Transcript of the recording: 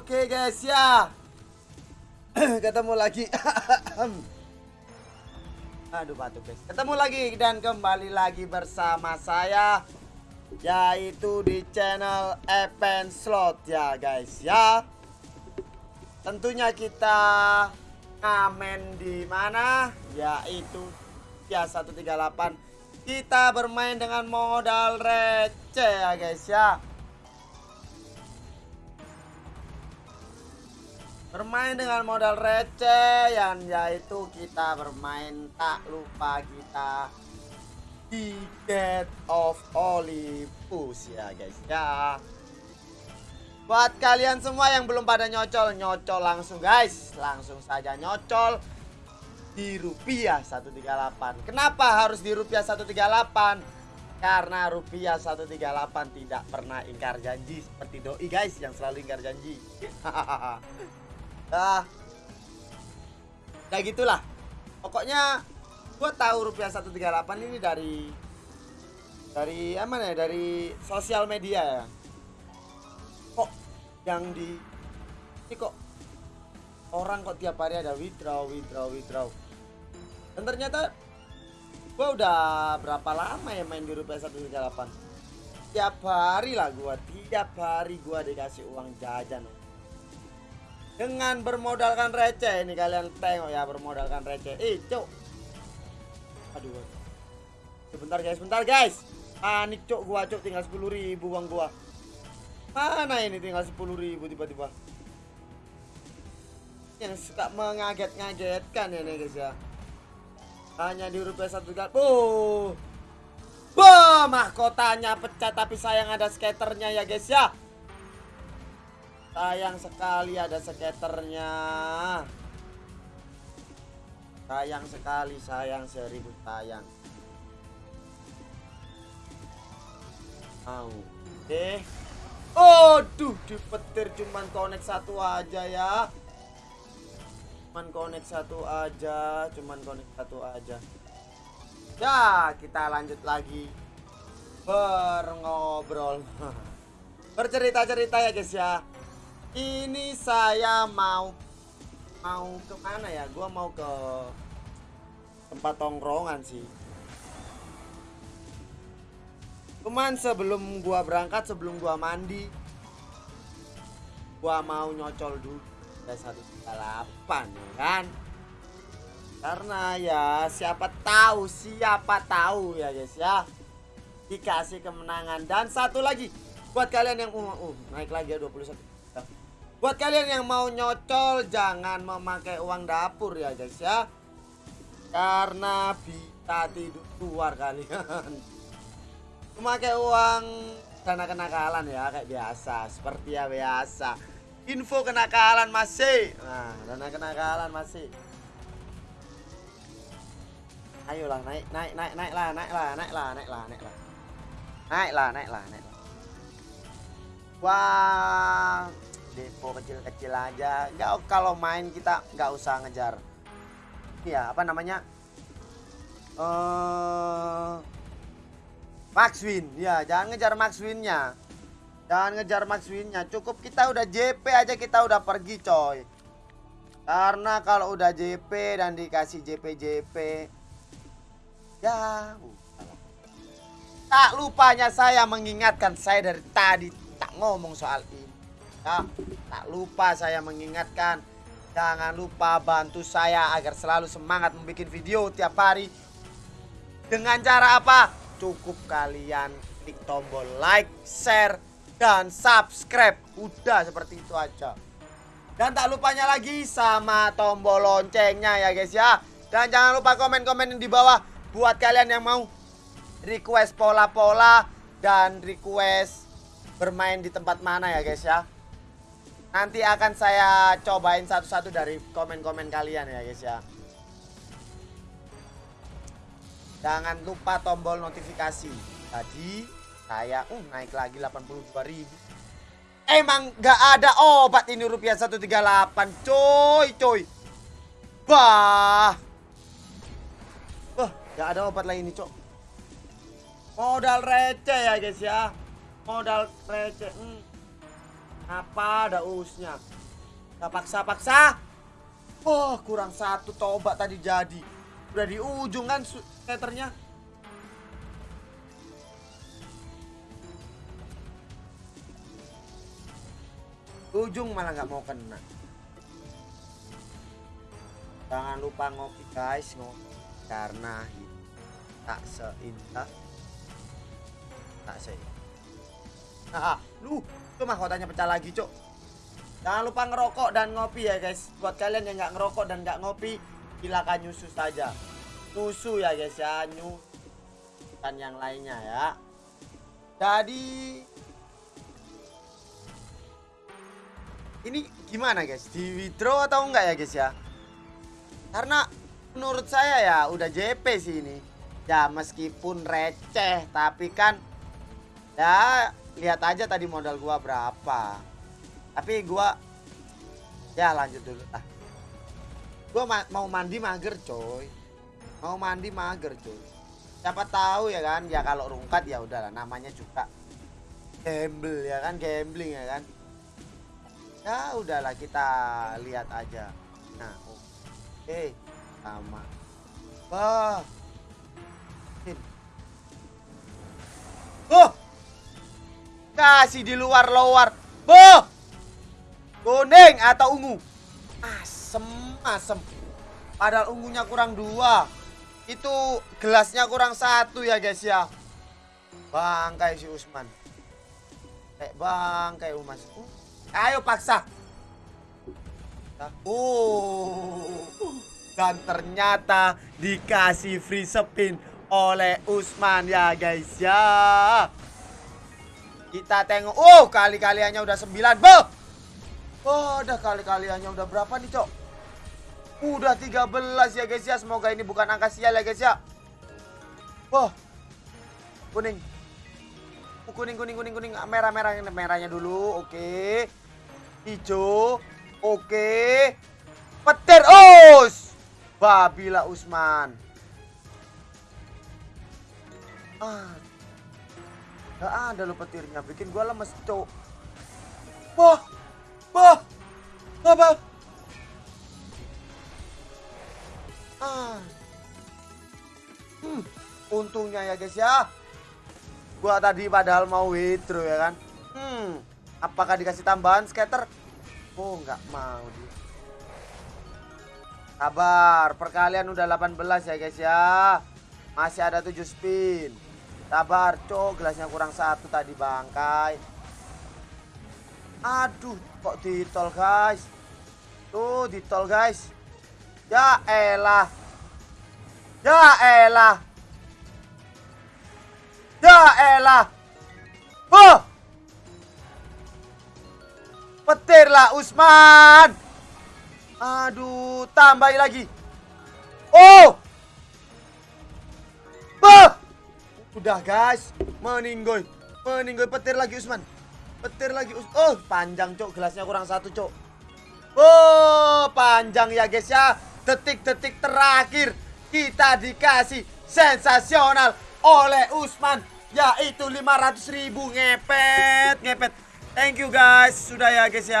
Oke guys ya. Ketemu lagi. Aduh batuk guys. Ketemu lagi dan kembali lagi bersama saya Yaitu di channel Epen Slot ya guys ya. Tentunya kita ngamen di mana? Yaitu ya 138 Kita bermain dengan modal receh ya guys ya bermain dengan modal receh yang yaitu kita bermain tak lupa kita. Ticket of Olympus ya guys ya. Buat kalian semua yang belum pada nyocol nyocol langsung guys. Langsung saja nyocol di rupiah 138 kenapa harus di rupiah 138 karena rupiah 138 tidak pernah ingkar janji seperti doi guys yang selalu ingkar janji ah ya gitulah. Pokoknya gue tahu rupiah 138 ini dari dari apa ya dari sosial media ya. Kok yang di ini kok orang kok tiap hari ada withdraw withdraw withdraw. Dan ternyata gue udah berapa lama ya main di rupiah 138 tiap hari lah gue tiap hari gue dikasih uang jajan dengan bermodalkan receh ini kalian tengok ya bermodalkan receh. Eh cok aduh sebentar guys sebentar guys. Panik cok gua cok tinggal sepuluh ribu uang gua. Mana ini tinggal sepuluh ribu tiba-tiba? Yang suka mengaget-ngagetkan ya nih guys ya. Hanya di rupiah satu kali oh mahkotanya pecah tapi sayang ada skaternya ya guys ya. Sayang sekali ada skaternya. Sayang sekali, sayang seribu sayang. Mau. Oke. Aduh, dipetir cuman connect satu aja ya. Cuman connect satu aja, cuman connect satu aja. Ya, kita lanjut lagi berngobrol. Bercerita-cerita ya guys ya ini saya mau mau ke mana ya? Gua mau ke tempat tongkrongan sih. Cuman sebelum gua berangkat sebelum gua mandi gua mau nyocol dulu. Satu delapan ya kan? Karena ya siapa tahu siapa tahu ya guys ya. Dikasih kemenangan. Dan satu lagi buat kalian yang uh, uh naik lagi ya 21 buat kalian yang mau nyocol jangan memakai uang dapur ya guys ya. Karena bisa tidur keluar kalian. Memakai uang dana kenakalan ya kayak biasa seperti ya biasa. Info kenakalan masih. Nah dana kenakalan masih. Ayolah naik naik naik naik lah naik lah naik lah naik lah naik lah. Naik lah naik lah naik lah. Wah depo kecil-kecil aja. Nggak kalau main kita nggak usah ngejar. Ya apa namanya? Uh, win. Ya jangan ngejar max winnya. Jangan ngejar max winnya. Cukup kita udah JP aja kita udah pergi coy. Karena kalau udah JP dan dikasih JP JP Ya, tak lupanya saya mengingatkan saya dari tadi tak ngomong soal ini. Ya, tak lupa saya mengingatkan jangan lupa bantu saya agar selalu semangat membuat video tiap hari. Dengan cara apa? Cukup kalian klik tombol like, share, dan subscribe. Udah seperti itu aja. Dan tak lupanya lagi sama tombol loncengnya ya guys ya. Dan jangan lupa komen-komen di bawah buat kalian yang mau request pola-pola dan request bermain di tempat mana ya guys ya nanti akan saya cobain satu-satu dari komen-komen kalian ya guys ya jangan lupa tombol notifikasi tadi saya uh naik lagi 82.000 emang gak ada obat ini rupiah 138 coy coy bah Gak ada obat lain nih, Cok. Modal receh ya, guys ya. Modal receh. Hmm. Apa ada usnya? Gak paksa-paksa. Oh, kurang satu tobat tadi jadi. Udah di ujung kan skaternya. Ujung malah nggak mau kena. Jangan lupa ngopi guys, ngopi karena tak seindah tak se ah, lu itu mahkotanya pecah lagi cok jangan lupa ngerokok dan ngopi ya guys. Buat kalian yang nggak ngerokok dan nggak ngopi silakan nyusu saja. Nyusu ya guys ya. Nyusu dan yang lainnya ya. Jadi ini gimana guys? Di withdraw atau enggak ya guys ya? Karena menurut saya ya udah JP sih ini. Ya meskipun receh tapi kan ya lihat aja tadi modal gua berapa. Tapi gua ya lanjut dulu ah gua ma mau mandi mager coy. Mau mandi mager coy. Siapa tahu ya kan ya kalau rungkat ya udahlah namanya juga gamble ya kan gambling ya kan. Ya udahlah kita lihat aja. Nah oke okay. sama. Wah. Oh kasih di luar luar. Boh! Kuning atau ungu? Asem asem. Padahal ungunya kurang dua. Itu gelasnya kurang satu ya guys ya. Bangkai si Usman. Kayak bangkai Umas uh, ayo paksa. Oh dan ternyata dikasih free spin oleh Usman ya guys ya kita tengok. Oh, kali-kaliannya udah 9, Boh. Oh, udah kali-kaliannya udah berapa nih, Cok? Udah 13 ya, guys ya. Semoga ini bukan angka sial ya, guys ya. Wah. Kuning. Oh, kuning, kuning, kuning, kuning. Merah, merah. Merahnya dulu. Oke. Hijau. Oke. Petir. Us. Babila Usman. Ah, Gak ada lo petirnya, bikin gua lemes, cok. Wah, wah, apa? Ah. Hmm, untungnya ya guys ya. Gua tadi padahal mau withdraw ya kan. Hmm, apakah dikasih tambahan skater? Oh, nggak mau dia. Sabar, perkalian udah 18 ya guys ya. Masih ada 7 spin. Sabar, cok. Gelasnya kurang satu tadi bangkai. Aduh, kok ditol, guys. Tuh, ditol, guys. Ya elah. Ya elah. Ya elah. Oh! Petir lah Usman. Aduh, tambah lagi. Oh! Udah guys, meninggoy. Meninggoy petir lagi Usman. Petir lagi Us Oh, panjang cok, gelasnya kurang satu cok. Oh, panjang ya guys ya. Detik-detik terakhir kita dikasih sensasional oleh Usman yaitu 500 ribu ngepet ngepet thank you guys sudah ya guys ya